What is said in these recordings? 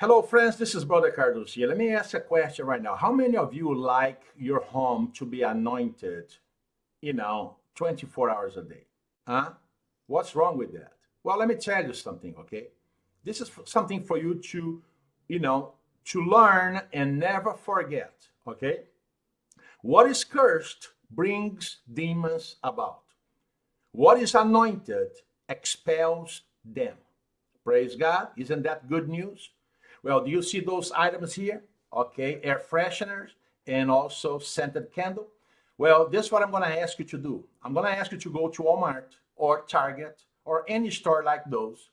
Hello, friends. This is Brother Carlos here. Let me ask a question right now. How many of you like your home to be anointed, you know, 24 hours a day? Huh? What's wrong with that? Well, let me tell you something, okay? This is something for you to, you know, to learn and never forget, okay? What is cursed brings demons about. What is anointed expels them. Praise God. Isn't that good news? Well, do you see those items here? Okay, air fresheners and also scented candle. Well, this is what I'm going to ask you to do. I'm going to ask you to go to Walmart or Target or any store like those.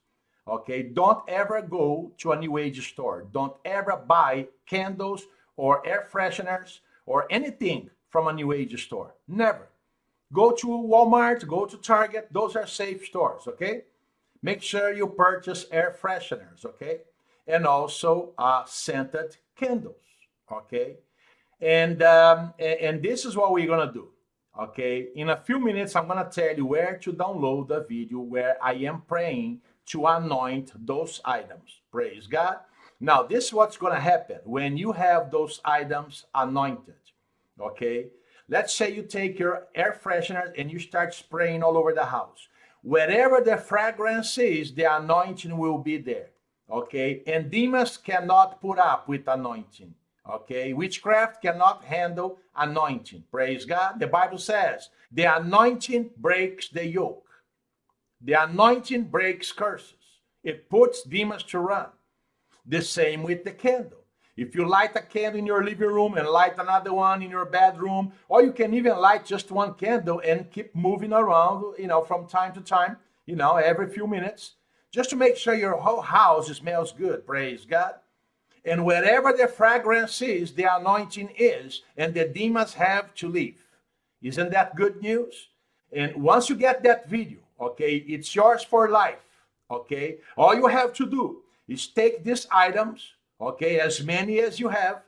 Okay, don't ever go to a new age store. Don't ever buy candles or air fresheners or anything from a new age store. Never. Go to Walmart, go to Target. Those are safe stores, okay? Make sure you purchase air fresheners, okay? And also uh, scented candles, okay? And, um, and this is what we're gonna do, okay? In a few minutes, I'm gonna tell you where to download the video where I am praying to anoint those items, praise God. Now, this is what's gonna happen when you have those items anointed, okay? Let's say you take your air freshener and you start spraying all over the house. Wherever the fragrance is, the anointing will be there okay? And demons cannot put up with anointing, okay? Witchcraft cannot handle anointing, praise God. The Bible says, the anointing breaks the yoke. The anointing breaks curses. It puts demons to run. The same with the candle. If you light a candle in your living room and light another one in your bedroom, or you can even light just one candle and keep moving around, you know, from time to time, you know, every few minutes, just to make sure your whole house smells good, praise God. And wherever the fragrance is, the anointing is, and the demons have to leave. Isn't that good news? And once you get that video, okay, it's yours for life, okay? All you have to do is take these items, okay, as many as you have,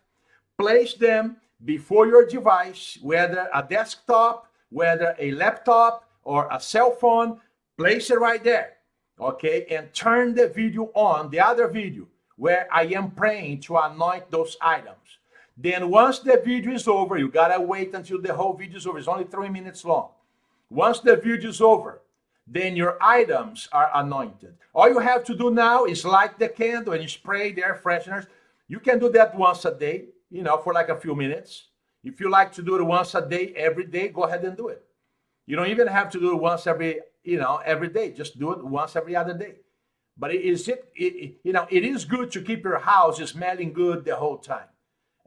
place them before your device, whether a desktop, whether a laptop or a cell phone, place it right there okay, and turn the video on, the other video, where I am praying to anoint those items. Then once the video is over, you gotta wait until the whole video is over. It's only three minutes long. Once the video is over, then your items are anointed. All you have to do now is light the candle and spray the air fresheners. You can do that once a day, you know, for like a few minutes. If you like to do it once a day, every day, go ahead and do it. You don't even have to do it once every you know, every day. Just do it once every other day. But is it, it, you know, it is good to keep your house smelling good the whole time.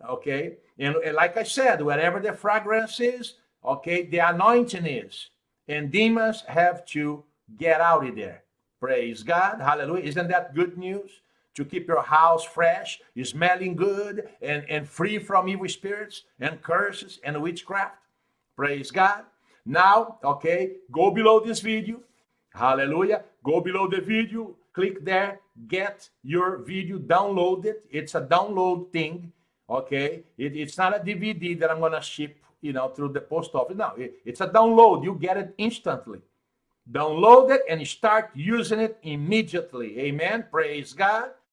Okay. And, and like I said, whatever the fragrance is, okay, the anointing is. And demons have to get out of there. Praise God. Hallelujah. Isn't that good news? To keep your house fresh, smelling good, and, and free from evil spirits and curses and witchcraft. Praise God. Now, okay, go below this video. Hallelujah. Go below the video, click there, get your video downloaded. It's a download thing, okay? It, it's not a DVD that I'm going to ship, you know, through the post office. No, it, it's a download. You get it instantly. Download it and start using it immediately. Amen. Praise God.